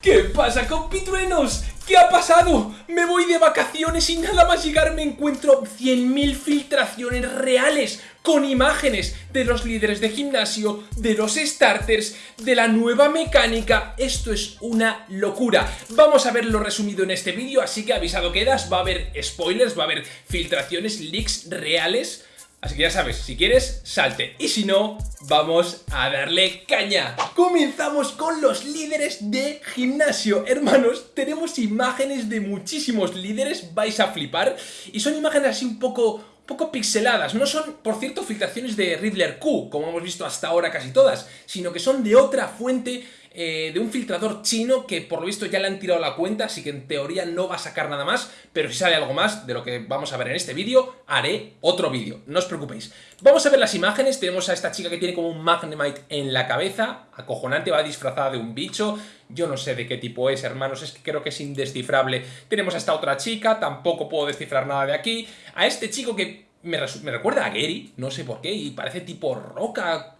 ¿Qué pasa compitruenos? ¿Qué ha pasado? Me voy de vacaciones y nada más llegar me encuentro 100.000 filtraciones reales con imágenes de los líderes de gimnasio, de los starters, de la nueva mecánica. Esto es una locura. Vamos a verlo resumido en este vídeo, así que avisado quedas, va a haber spoilers, va a haber filtraciones, leaks reales Así que ya sabes, si quieres, salte. Y si no, vamos a darle caña. Comenzamos con los líderes de gimnasio. Hermanos, tenemos imágenes de muchísimos líderes, vais a flipar. Y son imágenes así un poco poco pixeladas. No son, por cierto, filtraciones de Riddler Q, como hemos visto hasta ahora casi todas, sino que son de otra fuente eh, de un filtrador chino que por lo visto ya le han tirado la cuenta, así que en teoría no va a sacar nada más, pero si sale algo más de lo que vamos a ver en este vídeo, haré otro vídeo, no os preocupéis. Vamos a ver las imágenes, tenemos a esta chica que tiene como un Magnemite en la cabeza, acojonante, va disfrazada de un bicho, yo no sé de qué tipo es, hermanos, es que creo que es indescifrable. Tenemos a esta otra chica, tampoco puedo descifrar nada de aquí, a este chico que me, me recuerda a Gary, no sé por qué, y parece tipo roca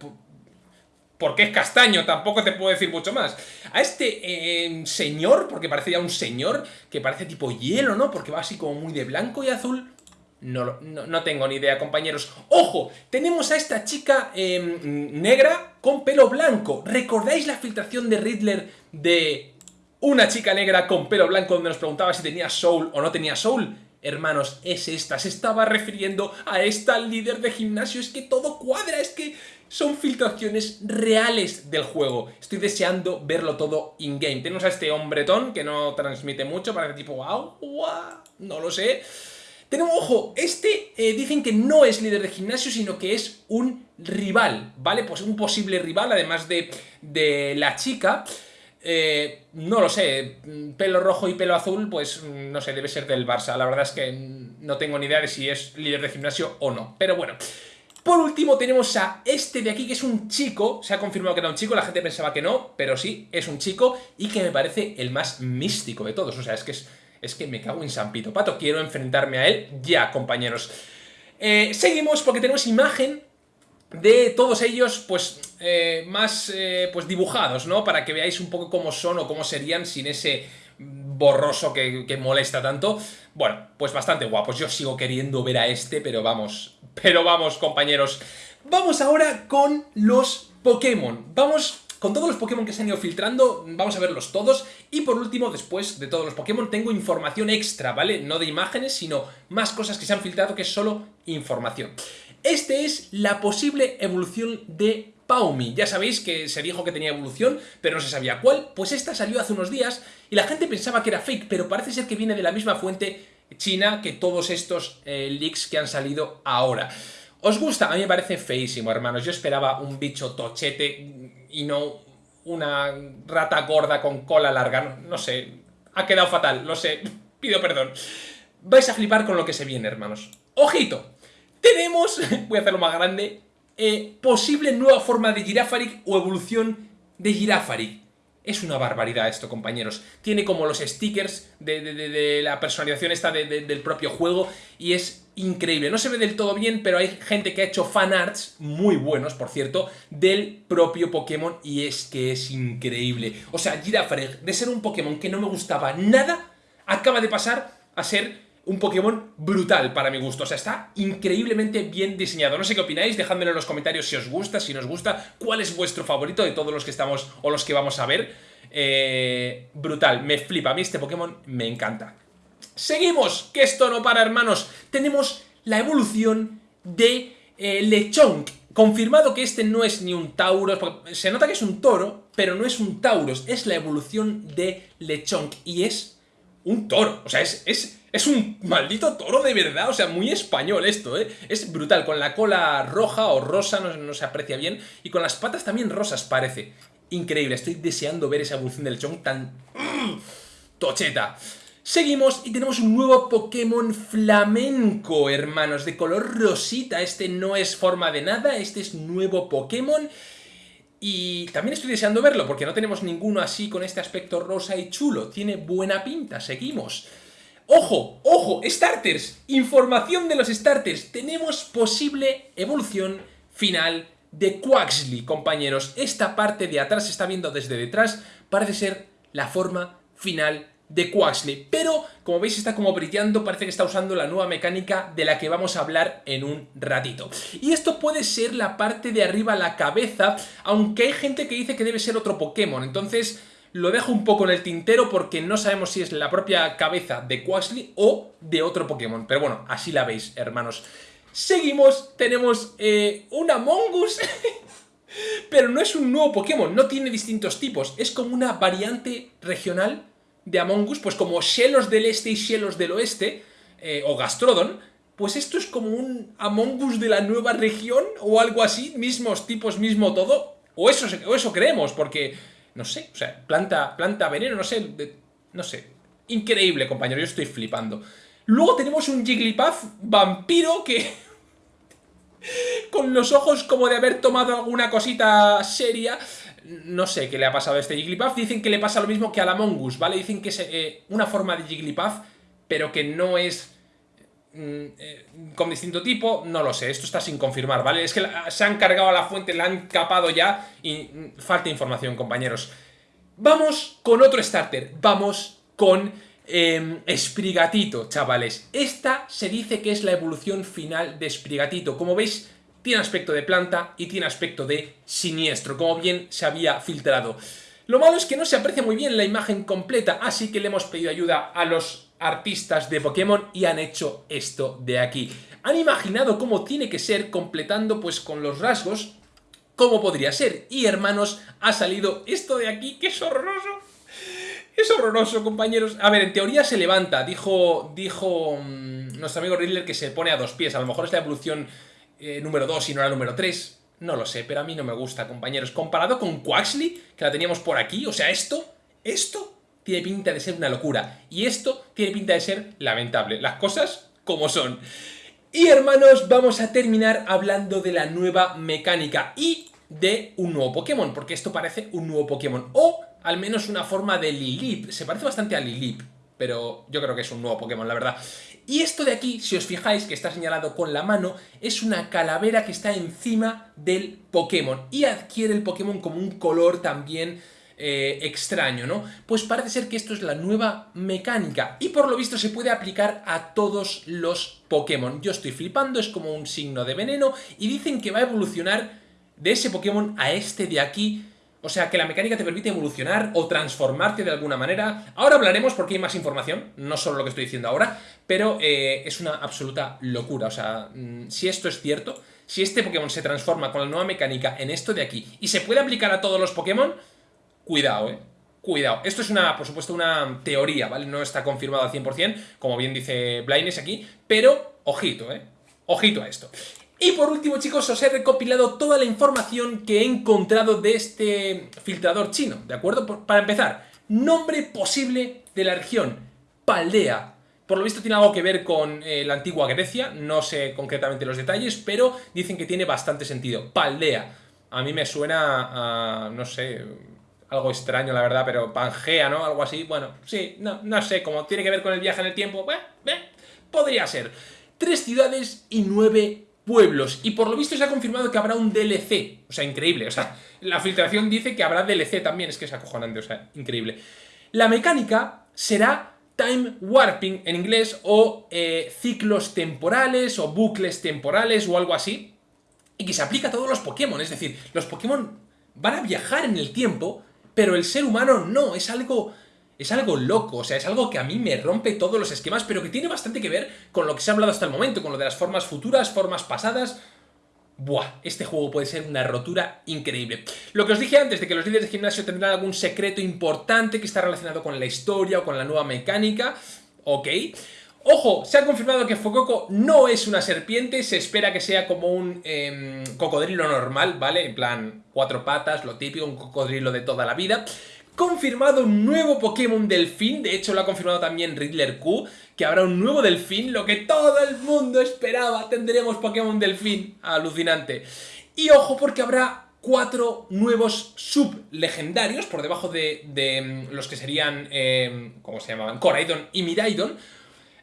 porque es castaño, tampoco te puedo decir mucho más. A este eh, señor, porque parece ya un señor, que parece tipo hielo, ¿no? Porque va así como muy de blanco y azul. No, no, tengo ni idea, compañeros. ¡Ojo! Tenemos a esta chica em, negra con pelo blanco. ¿Recordáis la filtración de Riddler de una chica negra con pelo blanco donde nos preguntaba si tenía soul o no tenía soul? Hermanos, es esta, se estaba refiriendo a esta líder de gimnasio, es que todo cuadra, es que son filtraciones reales del juego. Estoy deseando verlo todo in-game. Tenemos a este hombretón que no transmite mucho, parece tipo wow, wow, no lo sé. Tenemos, ojo, este eh, dicen que no es líder de gimnasio, sino que es un rival, ¿vale? Pues un posible rival, además de, de la chica. Eh, no lo sé, pelo rojo y pelo azul, pues no sé, debe ser del Barça. La verdad es que no tengo ni idea de si es líder de gimnasio o no. Pero bueno, por último tenemos a este de aquí, que es un chico, se ha confirmado que era un chico, la gente pensaba que no, pero sí, es un chico, y que me parece el más místico de todos, o sea, es que, es, que me cago en San Pito Pato, quiero enfrentarme a él ya, compañeros. Eh, seguimos porque tenemos imagen de todos ellos, pues, eh, más, eh, pues, dibujados, ¿no? Para que veáis un poco cómo son o cómo serían sin ese borroso que, que, molesta tanto. Bueno, pues bastante guapos. Yo sigo queriendo ver a este, pero vamos, pero vamos, compañeros. Vamos ahora con los Pokémon. Vamos con todos los Pokémon que se han ido filtrando, vamos a verlos todos. Y por último, después de todos los Pokémon, tengo información extra, ¿vale? No de imágenes, sino más cosas que se han filtrado que es solo información. Este es la posible evolución de Paumi. Ya sabéis que se dijo que tenía evolución, pero no se sabía cuál. Pues esta salió hace unos días y la gente pensaba que era fake, pero parece ser que viene de la misma fuente china que todos estos eh, leaks que han salido ahora. ¿Os gusta? A mí me parece feísimo, hermanos. Yo esperaba un bicho tochete y no una rata gorda con cola larga. No, sé, ha quedado fatal, lo sé. Pido perdón. Vais a flipar con lo que se viene, hermanos. ¡Ojito! Tenemos, voy a hacerlo más grande, eh, posible nueva forma de Girafaric o evolución de Girafaric. Es una barbaridad esto, compañeros. Tiene como los stickers de, la personalización esta del propio juego y es increíble. No se ve del todo bien, pero hay gente que ha hecho fanarts, muy buenos, por cierto, del propio Pokémon y es que es increíble. O sea, Girafaric, de ser un Pokémon que no me gustaba nada, acaba de pasar a ser un Pokémon brutal para mi gusto. O sea, está increíblemente bien diseñado. No sé qué opináis, dejadmelo en los comentarios si os gusta, si no os gusta, cuál es vuestro favorito de todos los que estamos o los que vamos a ver. Eh, brutal, me flipa. A mí este Pokémon me encanta. Seguimos, que esto no para, hermanos. Tenemos la evolución de eh, Lechonk. Confirmado que este no es ni un Tauros, se nota que es un toro, pero no es un Tauros, es la evolución de Lechonk y es un toro, o sea, es, es es un maldito toro de verdad, o sea, muy español esto, ¿eh? Es brutal, con la cola roja o rosa, no, se aprecia bien, y con las patas también rosas parece. Increíble, estoy deseando ver esa evolución del Chong tan... ¡mm! ¡Tocheta! Seguimos y tenemos un nuevo Pokémon flamenco, hermanos, de color rosita. Este no es forma de nada, este es nuevo Pokémon. Y también estoy deseando verlo, porque no tenemos ninguno así con este aspecto rosa y chulo. Tiene buena pinta, seguimos. ¡Ojo! ¡Ojo! ¡Starters! Información de los starters. Tenemos posible evolución final de Quaxley, compañeros. Esta parte de atrás se está viendo desde detrás. Parece ser la forma final de Quaxley. Pero, como veis, está como brillando, parece que está usando la nueva mecánica de la que vamos a hablar en un ratito. Y esto puede ser la parte de arriba, la cabeza, aunque hay gente que dice que debe ser otro Pokémon. Entonces, lo dejo un poco en el tintero porque no sabemos si es la propia cabeza de Quaxley o de otro Pokémon. Pero bueno, así la veis, hermanos. Seguimos, tenemos eh, un Among Us... Pero no es un nuevo Pokémon, no tiene distintos tipos, es como una variante regional de Among Us, pues como Shellos del Este y Shellos del Oeste, eh, o Gastrodon, pues esto es como un Among Us de la nueva región, o algo así, mismos tipos, mismo todo, o eso, o eso creemos, porque, no sé, o sea, planta, planta veneno, no sé, no sé, increíble, compañero, yo estoy flipando. Luego tenemos un Jigglypuff vampiro que con los ojos como de haber tomado alguna cosita seria. No sé qué le ha pasado a este Jigglypuff. Dicen que le pasa lo mismo que a la Mongoose, ¿vale? Dicen que es eh, una forma de Jigglypuff, pero que no es con distinto tipo. No lo sé, esto está sin confirmar, ¿vale? Es que se han cargado a la fuente, la han capado ya y mm, falta información, compañeros. Vamos con otro starter. Vamos con eh, Sprigatito, chavales. Esta se dice que es la evolución final de Sprigatito. Como veis, tiene aspecto de planta y tiene aspecto de siniestro, como bien se había filtrado. Lo malo es que no se aprecia muy bien la imagen completa, así que le hemos pedido ayuda a los artistas de Pokémon y han hecho esto de aquí. Han imaginado cómo tiene que ser completando pues con los rasgos cómo podría ser. Y hermanos, ha salido esto de aquí, que es horroroso. Es horroroso, compañeros. A ver, en teoría se levanta. Dijo, dijo mm, nuestro amigo Riddler que se pone a dos pies. A lo mejor es la evolución eh, número 2 y no la número 3. No lo sé, pero a mí no me gusta, compañeros. Comparado con Quaxley, que la teníamos por aquí, o sea, esto, esto tiene pinta de ser una locura. Y esto tiene pinta de ser lamentable. Las cosas como son. Y hermanos, vamos a terminar hablando de la nueva mecánica y de un nuevo Pokémon, porque esto parece un nuevo Pokémon. O al menos una forma de Lilip. Se parece bastante a Lilip, pero yo creo que es un nuevo Pokémon, la verdad. Y esto de aquí, si os fijáis que está señalado con la mano, es una calavera que está encima del Pokémon y adquiere el Pokémon como un color también eh, extraño, ¿no? Pues parece ser que esto es la nueva mecánica y por lo visto se puede aplicar a todos los Pokémon. Yo estoy flipando, es como un signo de veneno y dicen que va a evolucionar de ese Pokémon a este de aquí o sea, que la mecánica te permite evolucionar o transformarte de alguna manera. Ahora hablaremos porque hay más información, no solo lo que estoy diciendo ahora, pero eh, es una absoluta locura. O sea, mm, si esto es cierto, si este Pokémon se transforma con la nueva mecánica en esto de aquí y se puede aplicar a todos los Pokémon, cuidado, eh. Cuidado, esto es una, por supuesto, una teoría, ¿vale? No está confirmado al 100%, como bien dice Blindness aquí, pero ojito, ¿eh? Ojito a esto. Y por último, chicos, os he recopilado toda la información que he encontrado de este filtrador chino, ¿de acuerdo? Para empezar, nombre posible de la región, Paldea. Por lo visto tiene algo que ver con eh, la antigua Grecia, no sé concretamente los detalles, pero dicen que tiene bastante sentido. Paldea. A mí me suena a, no sé, algo extraño la verdad, pero Pangea, ¿no? Algo así. Bueno, sí, no, no sé, como tiene que ver con el viaje en el tiempo, podría ser. Tres ciudades y nueve pueblos. Y por lo visto se ha confirmado que habrá un DLC. O sea, increíble. O sea, la filtración dice que habrá DLC también. Es que es acojonante, o sea, increíble. La mecánica será time warping en inglés o eh, ciclos temporales o bucles temporales o algo así. Y que se aplica a todos los Pokémon. Es decir, los Pokémon van a viajar en el tiempo, pero el ser humano no. Es algo es algo loco, o sea, es algo que a mí me rompe todos los esquemas, pero que tiene bastante que ver con lo que se ha hablado hasta el momento, con lo de las formas futuras, formas pasadas... Buah, este juego puede ser una rotura increíble. Lo que os dije antes de que los líderes de gimnasio tendrán algún secreto importante que está relacionado con la historia o con la nueva mecánica, ok. Ojo, se ha confirmado que Fococo no es una serpiente, se espera que sea como un em, cocodrilo normal, ¿vale? En plan, cuatro patas, lo típico, un cocodrilo de toda la vida confirmado un nuevo Pokémon Delfín, de hecho lo ha confirmado también Riddler Q, que habrá un nuevo Delfín, lo que todo el mundo esperaba, tendremos Pokémon Delfín, alucinante. Y ojo porque habrá cuatro nuevos sublegendarios por debajo de, mm, los que serían, eh, ¿cómo se llamaban? Coraidon y Miraidon,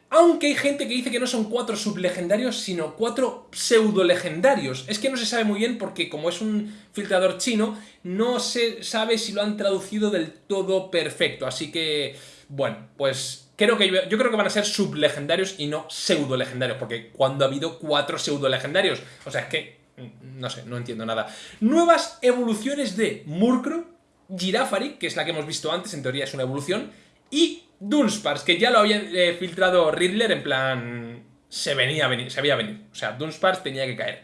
Aunque hay gente que dice que no son cuatro sublegendarios, sino cuatro pseudo-legendarios. Es que no se sabe muy bien porque como es un filtrador chino, no se sabe si lo han traducido del todo perfecto. Así que, bueno, pues creo que yo, creo que van a ser sublegendarios y no pseudo-legendarios. Porque cuando ha habido cuatro pseudo-legendarios, o sea, es que, mm, no sé, no entiendo nada. Nuevas evoluciones de Murkrow, Girafari, que es la que hemos visto antes, en teoría es una evolución, y Dunsparce, que ya lo había eh, filtrado Riddler, en plan... Se venía a venir, se veía venir. O sea, Dunsparce tenía que caer.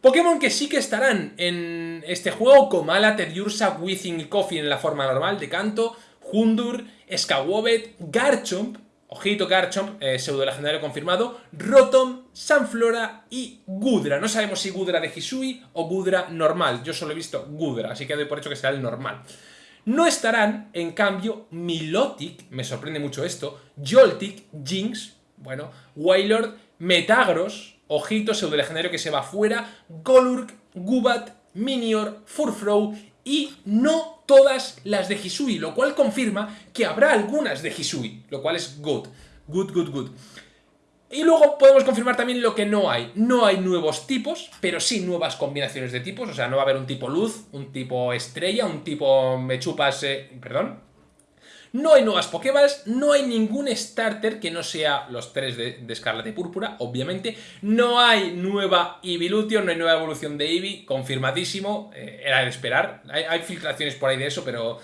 Pokémon que sí que estarán en este juego, Komala, Teddiursa, Weezing y Kofi en la forma normal de canto, Hundur, Skawobet, Garchomp, ojito Garchomp, eh, pseudo legendario confirmado, Rotom, Sanflora y Gudra. No sabemos si Gudra de Hisui o Gudra normal. Yo solo he visto Gudra, así que doy por hecho que será el normal. No estarán, en cambio, Milotic, me sorprende mucho esto, Joltik, Jinx, bueno, Wailord, Metagross, ojito, pseudo legendario que se va fuera, Golurk, Gubat, Minior, Furfrow y no todas las de Hisui, lo cual confirma que habrá algunas de Hisui, lo cual es good, good, good, good. Y luego podemos confirmar también lo que no hay. No hay nuevos tipos, pero sí nuevas combinaciones de tipos. O sea, no va a haber un tipo luz, un tipo estrella, un tipo me chupas... Eh, perdón. No hay nuevas Pokéballs, no hay ningún starter que no sea los tres de, de y Púrpura, obviamente. No hay nueva Evolution, no hay nueva evolución de Eevee, confirmadísimo, eh, era de esperar. Hay filtraciones por ahí de eso, pero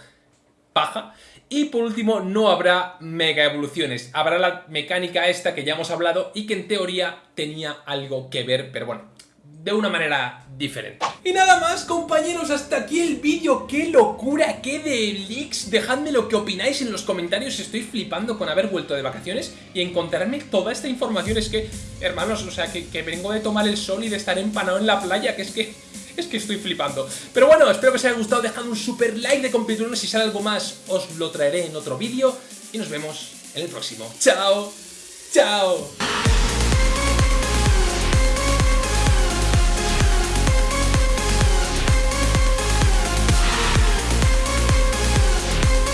Y por último, no habrá mega evoluciones. Habrá la mecánica esta que ya hemos hablado y que en teoría tenía algo que ver, pero bueno, de una manera diferente. Y nada más, compañeros, hasta aquí el vídeo. ¡Qué locura! ¡Qué de! Dejadme lo que opináis en los comentarios. Estoy flipando con haber vuelto de vacaciones y encontrarme toda esta información. Es que, hermanos, o sea, que, que vengo de tomar el sol y de estar empanado en la playa, que es que es que estoy flipando. Pero bueno, espero que os haya gustado, dejad un super like de completuno, si sale algo más os lo traeré en otro vídeo y nos vemos en el próximo. ¡Chao! ¡Chao!